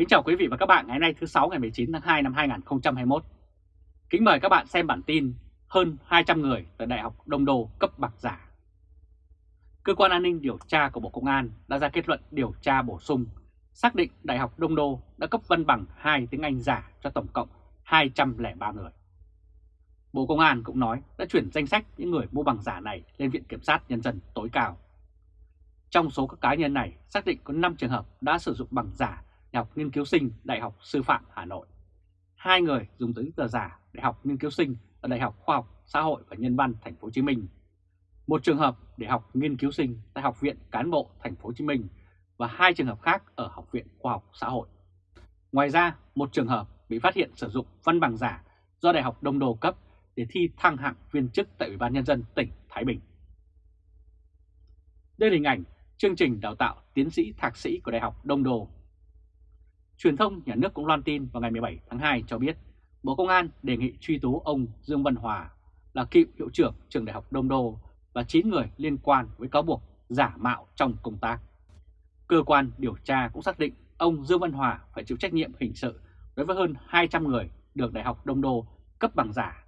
Kính chào quý vị và các bạn ngày nay thứ 6 ngày 19 tháng 2 năm 2021. Kính mời các bạn xem bản tin hơn 200 người tại Đại học Đông Đô cấp bằng giả. Cơ quan an ninh điều tra của Bộ Công an đã ra kết luận điều tra bổ sung, xác định Đại học Đông Đô đã cấp văn bằng 2 tiếng Anh giả cho tổng cộng 203 người. Bộ Công an cũng nói đã chuyển danh sách những người mua bằng giả này lên Viện Kiểm sát Nhân dân tối cao. Trong số các cá nhân này, xác định có 5 trường hợp đã sử dụng bằng giả Đại học Nghiên cứu sinh Đại học Sư phạm Hà Nội. Hai người dùng giấy tờ giả Đại học Nghiên cứu sinh ở Đại học Khoa học Xã hội và Nhân văn Thành phố Hồ Chí Minh. Một trường hợp để học nghiên cứu sinh tại Học viện Cán bộ Thành phố Hồ Chí Minh và hai trường hợp khác ở Học viện Khoa học Xã hội. Ngoài ra, một trường hợp bị phát hiện sử dụng văn bằng giả do Đại học Đông Đô cấp để thi thăng hạng viên chức tại Ủy ban Nhân dân tỉnh Thái Bình. Đây là hình ảnh chương trình đào tạo tiến sĩ thạc sĩ của Đại học Đông Đô. Truyền thông nhà nước cũng loan tin vào ngày 17 tháng 2 cho biết, Bộ Công an đề nghị truy tố ông Dương Văn Hòa là cựu hiệu trưởng trường Đại học Đông Đô và 9 người liên quan với cáo buộc giả mạo trong công tác. Cơ quan điều tra cũng xác định ông Dương Văn Hòa phải chịu trách nhiệm hình sự đối với hơn 200 người được Đại học Đông Đô cấp bằng giả.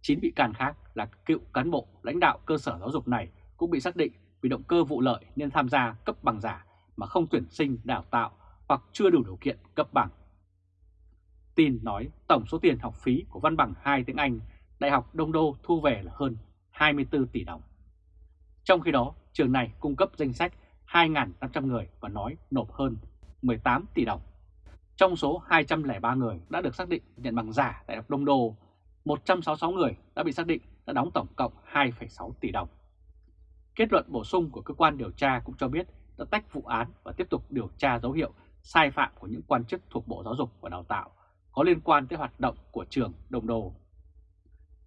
9 bị can khác là cựu cán bộ lãnh đạo cơ sở giáo dục này cũng bị xác định vì động cơ vụ lợi nên tham gia cấp bằng giả mà không tuyển sinh đào tạo hoặc chưa đủ điều kiện cấp bằng. Tin nói tổng số tiền học phí của văn bằng 2 tiếng Anh Đại học Đông Đô thu về là hơn 24 tỷ đồng. Trong khi đó, trường này cung cấp danh sách 2.500 người và nói nộp hơn 18 tỷ đồng. Trong số 203 người đã được xác định nhận bằng giả Đại học Đông Đô, 166 người đã bị xác định đã đóng tổng cộng 2,6 tỷ đồng. Kết luận bổ sung của cơ quan điều tra cũng cho biết đã tách vụ án và tiếp tục điều tra dấu hiệu sai phạm của những quan chức thuộc Bộ Giáo dục và Đào tạo có liên quan tới hoạt động của trường đồng Đô.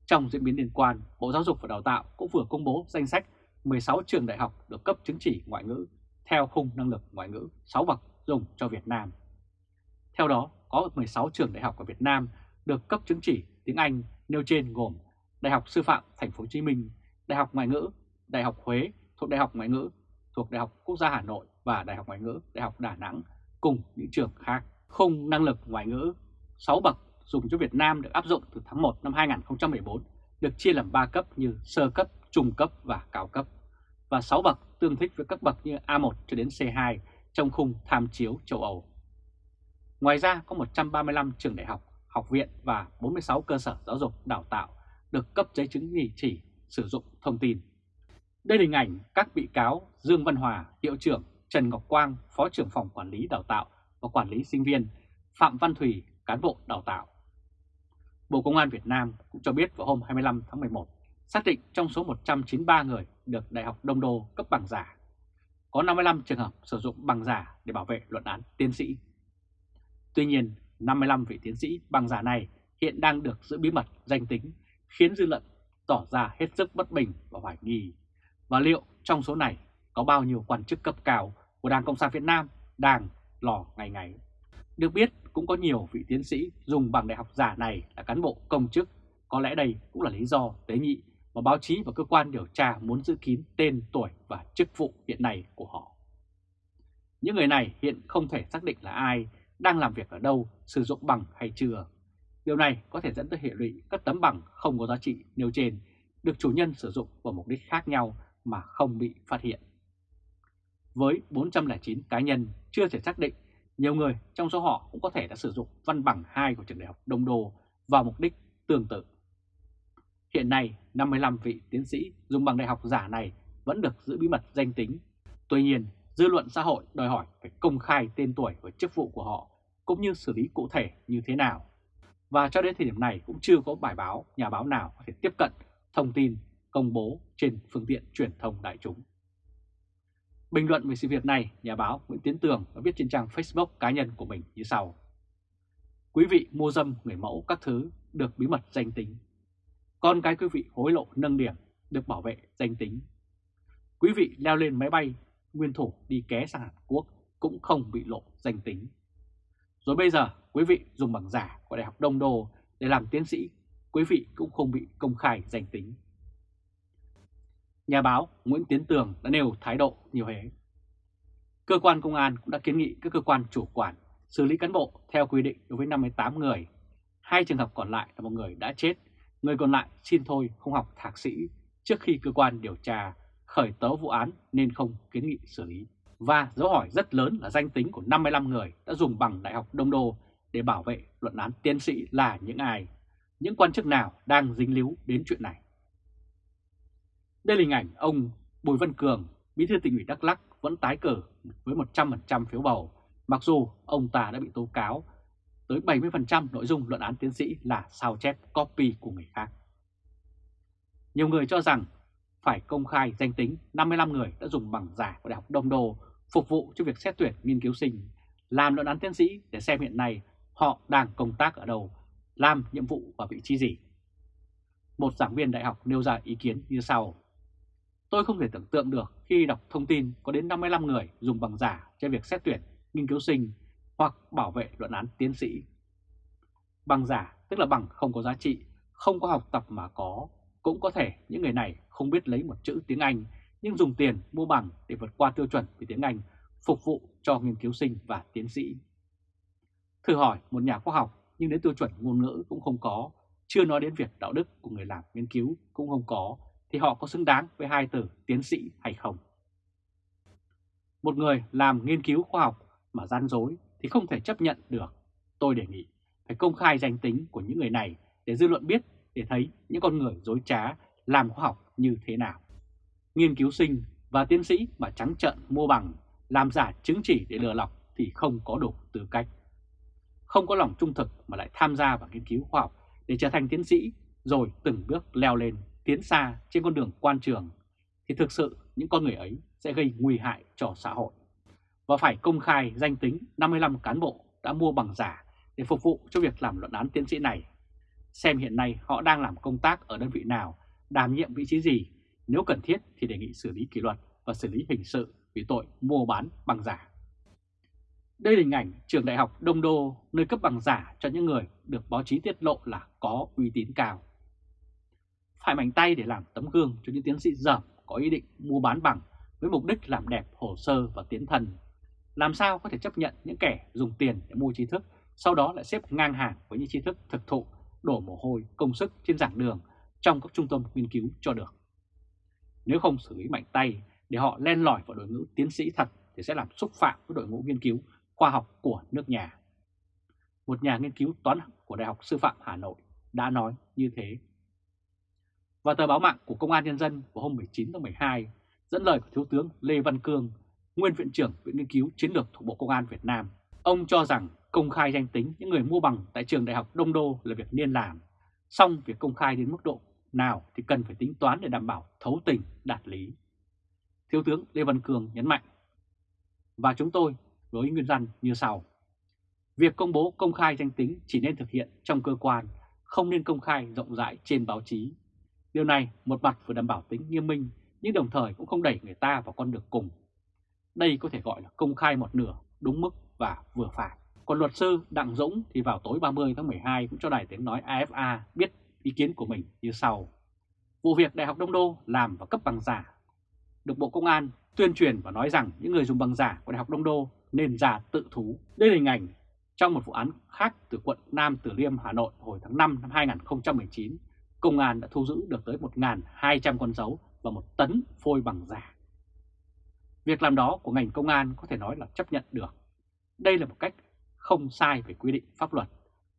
Trong diễn biến liên quan, Bộ Giáo dục và Đào tạo cũng vừa công bố danh sách 16 trường đại học được cấp chứng chỉ ngoại ngữ theo khung năng lực ngoại ngữ 6 bậc dùng cho Việt Nam. Theo đó, có 16 trường đại học ở Việt Nam được cấp chứng chỉ tiếng Anh nêu trên gồm Đại học Sư phạm Thành phố Hồ Chí Minh, Đại học Ngoại ngữ, Đại học Huế thuộc Đại học Ngoại ngữ, thuộc Đại học Quốc gia Hà Nội và Đại học Ngoại ngữ Đại học Đà Nẵng cùng những trường khác. Khung năng lực ngoại ngữ 6 bậc dùng cho Việt Nam được áp dụng từ tháng 1 năm 2014 được chia làm 3 cấp như sơ cấp, trung cấp và cao cấp và 6 bậc tương thích với các bậc như A1 cho đến C2 trong khung tham chiếu châu Âu. Ngoài ra có 135 trường đại học, học viện và 46 cơ sở giáo dục đào tạo được cấp giấy chứng chỉ chỉ sử dụng thông tin. Đây là hình ảnh các bị cáo Dương Văn Hòa, hiệu trưởng, Trần Ngọc Quang, Phó trưởng phòng quản lý đào tạo và quản lý sinh viên, Phạm Văn Thủy, cán bộ đào tạo. Bộ Công an Việt Nam cũng cho biết vào hôm 25 tháng 11, xác định trong số 193 người được Đại học Đông Đô cấp bằng giả, có 55 trường hợp sử dụng bằng giả để bảo vệ luận án tiến sĩ. Tuy nhiên, 55 vị tiến sĩ bằng giả này hiện đang được giữ bí mật danh tính, khiến dư luận tỏ ra hết sức bất bình và hoài nghi. Và liệu trong số này có bao nhiêu quan chức cấp cao của Đảng Cộng sản Việt Nam đang lò ngày ngày? Được biết cũng có nhiều vị tiến sĩ dùng bằng đại học giả này là cán bộ công chức, có lẽ đây cũng là lý do tế nhị mà báo chí và cơ quan điều tra muốn giữ kín tên, tuổi và chức vụ hiện nay của họ. Những người này hiện không thể xác định là ai, đang làm việc ở đâu, sử dụng bằng hay chưa. Điều này có thể dẫn tới hệ lụy các tấm bằng không có giá trị nêu trên được chủ nhân sử dụng vào mục đích khác nhau mà không bị phát hiện. Với 409 cá nhân chưa thể xác định, nhiều người trong số họ cũng có thể đã sử dụng văn bằng 2 của trường đại học Đông Đô vào mục đích tương tự. Hiện nay, 55 vị tiến sĩ dùng bằng đại học giả này vẫn được giữ bí mật danh tính. Tuy nhiên, dư luận xã hội đòi hỏi phải công khai tên tuổi và chức vụ của họ, cũng như xử lý cụ thể như thế nào. Và cho đến thời điểm này cũng chưa có bài báo, nhà báo nào có thể tiếp cận thông tin công bố trên phương tiện truyền thông đại chúng. Bình luận về sự việc này, nhà báo Nguyễn Tiến Tường đã viết trên trang Facebook cá nhân của mình như sau. Quý vị mua dâm người mẫu các thứ được bí mật danh tính. Con cái quý vị hối lộ nâng điểm được bảo vệ danh tính. Quý vị leo lên máy bay nguyên thủ đi ké sang Hàn Quốc cũng không bị lộ danh tính. Rồi bây giờ quý vị dùng bằng giả của Đại học Đông Đô để làm tiến sĩ, quý vị cũng không bị công khai danh tính. Nhà báo Nguyễn Tiến Tường đã nêu thái độ như thế. Cơ quan công an cũng đã kiến nghị các cơ quan chủ quản xử lý cán bộ theo quy định đối với 58 người. Hai trường hợp còn lại là một người đã chết, người còn lại xin thôi không học thạc sĩ trước khi cơ quan điều tra khởi tố vụ án nên không kiến nghị xử lý. Và dấu hỏi rất lớn là danh tính của 55 người đã dùng bằng Đại học Đông Đô để bảo vệ luận án tiến sĩ là những ai, những quan chức nào đang dính líu đến chuyện này. Đây là hình ảnh ông Bùi Văn Cường, bí thư tỉnh ủy Đắk Lắk vẫn tái cử với 100% phiếu bầu, mặc dù ông ta đã bị tố cáo tới 70% nội dung luận án tiến sĩ là sao chép copy của người khác. Nhiều người cho rằng phải công khai danh tính 55 người đã dùng bằng giả của Đại học Đông Đô phục vụ cho việc xét tuyển nghiên cứu sinh, làm luận án tiến sĩ để xem hiện nay họ đang công tác ở đâu, làm nhiệm vụ và vị trí gì. Một giảng viên đại học nêu ra ý kiến như sau. Tôi không thể tưởng tượng được khi đọc thông tin có đến 55 người dùng bằng giả cho việc xét tuyển, nghiên cứu sinh hoặc bảo vệ luận án tiến sĩ. Bằng giả tức là bằng không có giá trị, không có học tập mà có. Cũng có thể những người này không biết lấy một chữ tiếng Anh nhưng dùng tiền mua bằng để vượt qua tiêu chuẩn về tiếng Anh phục vụ cho nghiên cứu sinh và tiến sĩ. Thử hỏi một nhà khoa học nhưng đến tiêu chuẩn ngôn ngữ cũng không có, chưa nói đến việc đạo đức của người làm nghiên cứu cũng không có, thì họ có xứng đáng với hai từ tiến sĩ hay không? Một người làm nghiên cứu khoa học mà gian dối thì không thể chấp nhận được. Tôi đề nghị phải công khai danh tính của những người này để dư luận biết để thấy những con người dối trá làm khoa học như thế nào. Nghiên cứu sinh và tiến sĩ mà trắng trợn mua bằng, làm giả chứng chỉ để lừa lọc thì không có đủ tư cách. Không có lòng trung thực mà lại tham gia vào nghiên cứu khoa học để trở thành tiến sĩ rồi từng bước leo lên tiến xa trên con đường quan trường thì thực sự những con người ấy sẽ gây nguy hại cho xã hội. Và phải công khai danh tính 55 cán bộ đã mua bằng giả để phục vụ cho việc làm luận án tiến sĩ này. Xem hiện nay họ đang làm công tác ở đơn vị nào, đảm nhiệm vị trí gì, nếu cần thiết thì đề nghị xử lý kỷ luật và xử lý hình sự vì tội mua bán bằng giả. Đây là hình ảnh trường đại học Đông Đô nơi cấp bằng giả cho những người được báo chí tiết lộ là có uy tín cao phải mạnh tay để làm tấm gương cho những tiến sĩ dởm có ý định mua bán bằng với mục đích làm đẹp hồ sơ và tiến thần. Làm sao có thể chấp nhận những kẻ dùng tiền để mua trí thức, sau đó lại xếp ngang hàng với những trí thức thực thụ, đổ mồ hôi, công sức trên giảng đường trong các trung tâm nghiên cứu cho được. Nếu không xử lý mạnh tay để họ len lỏi vào đội ngũ tiến sĩ thật thì sẽ làm xúc phạm với đội ngũ nghiên cứu khoa học của nước nhà. Một nhà nghiên cứu toán của Đại học Sư phạm Hà Nội đã nói như thế và tờ báo mạng của Công an Nhân dân vào hôm 19 tháng 12 dẫn lời của Thiếu tướng Lê Văn Cương, nguyên viện trưởng Viện Nghiên cứu Chiến lược thuộc Bộ Công an Việt Nam. Ông cho rằng công khai danh tính những người mua bằng tại trường đại học Đông Đô là việc nên làm, song việc công khai đến mức độ nào thì cần phải tính toán để đảm bảo thấu tình, đạt lý. Thiếu tướng Lê Văn Cường nhấn mạnh. Và chúng tôi với nguyên dân như sau. Việc công bố công khai danh tính chỉ nên thực hiện trong cơ quan, không nên công khai rộng rãi trên báo chí Điều này một mặt vừa đảm bảo tính nghiêm minh nhưng đồng thời cũng không đẩy người ta vào con đường cùng. Đây có thể gọi là công khai một nửa, đúng mức và vừa phải. Còn luật sư Đặng Dũng thì vào tối 30 tháng 12 cũng cho đài tiếng nói AFA biết ý kiến của mình như sau. Vụ việc Đại học Đông Đô làm và cấp bằng giả được Bộ Công an tuyên truyền và nói rằng những người dùng bằng giả của Đại học Đông Đô nên giả tự thú. Đây là hình ảnh trong một vụ án khác từ quận Nam Từ Liêm, Hà Nội hồi tháng 5 năm 2019 công an đã thu giữ được tới 1.200 con dấu và một tấn phôi bằng giả. Việc làm đó của ngành công an có thể nói là chấp nhận được. Đây là một cách không sai về quy định pháp luật,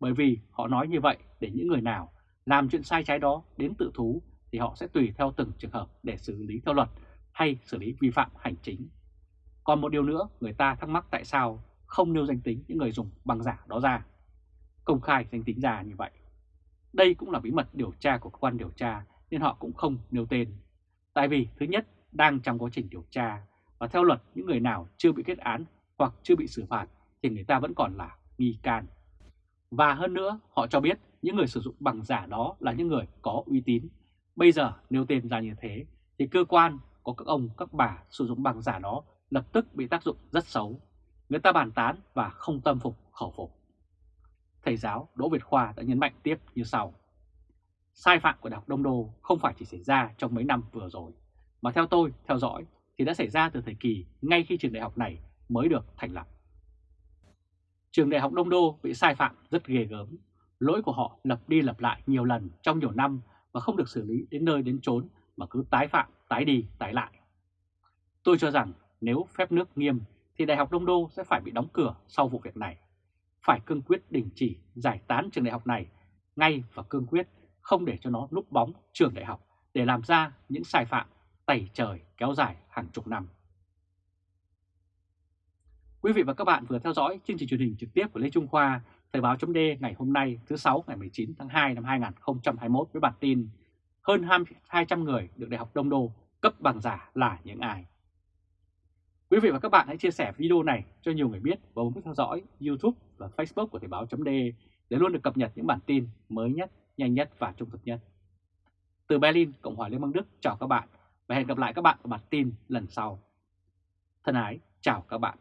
bởi vì họ nói như vậy để những người nào làm chuyện sai trái đó đến tự thú thì họ sẽ tùy theo từng trường hợp để xử lý theo luật hay xử lý vi phạm hành chính. Còn một điều nữa, người ta thắc mắc tại sao không nêu danh tính những người dùng bằng giả đó ra. Công khai danh tính ra như vậy đây cũng là bí mật điều tra của cơ quan điều tra, nên họ cũng không nêu tên. Tại vì, thứ nhất, đang trong quá trình điều tra, và theo luật, những người nào chưa bị kết án hoặc chưa bị xử phạt thì người ta vẫn còn là nghi can. Và hơn nữa, họ cho biết những người sử dụng bằng giả đó là những người có uy tín. Bây giờ nêu tên ra như thế thì cơ quan có các ông, các bà sử dụng bằng giả đó lập tức bị tác dụng rất xấu. Người ta bàn tán và không tâm phục, khẩu phục thầy giáo Đỗ Việt Khoa đã nhấn mạnh tiếp như sau. Sai phạm của Đại học Đông Đô không phải chỉ xảy ra trong mấy năm vừa rồi, mà theo tôi theo dõi thì đã xảy ra từ thời kỳ ngay khi trường đại học này mới được thành lập. Trường Đại học Đông Đô bị sai phạm rất ghê gớm. Lỗi của họ lặp đi lặp lại nhiều lần trong nhiều năm và không được xử lý đến nơi đến chốn mà cứ tái phạm, tái đi, tái lại. Tôi cho rằng nếu phép nước nghiêm thì Đại học Đông Đô sẽ phải bị đóng cửa sau vụ việc này. Phải cương quyết đình chỉ giải tán trường đại học này ngay và cương quyết không để cho nó núp bóng trường đại học để làm ra những sai phạm tẩy trời kéo dài hàng chục năm. Quý vị và các bạn vừa theo dõi chương trình truyền hình trực tiếp của Lê Trung Khoa, Thời báo chấm ngày hôm nay thứ 6 ngày 19 tháng 2 năm 2021 với bản tin hơn 200 người được Đại học Đông Đô cấp bằng giả là những ai. Quý vị và các bạn hãy chia sẻ video này cho nhiều người biết và bấm theo dõi YouTube và Facebook của Thời báo .de để luôn được cập nhật những bản tin mới nhất, nhanh nhất và trung thực nhất. Từ Berlin, Cộng hòa Liên bang Đức chào các bạn và hẹn gặp lại các bạn ở bản tin lần sau. Thân ái, chào các bạn.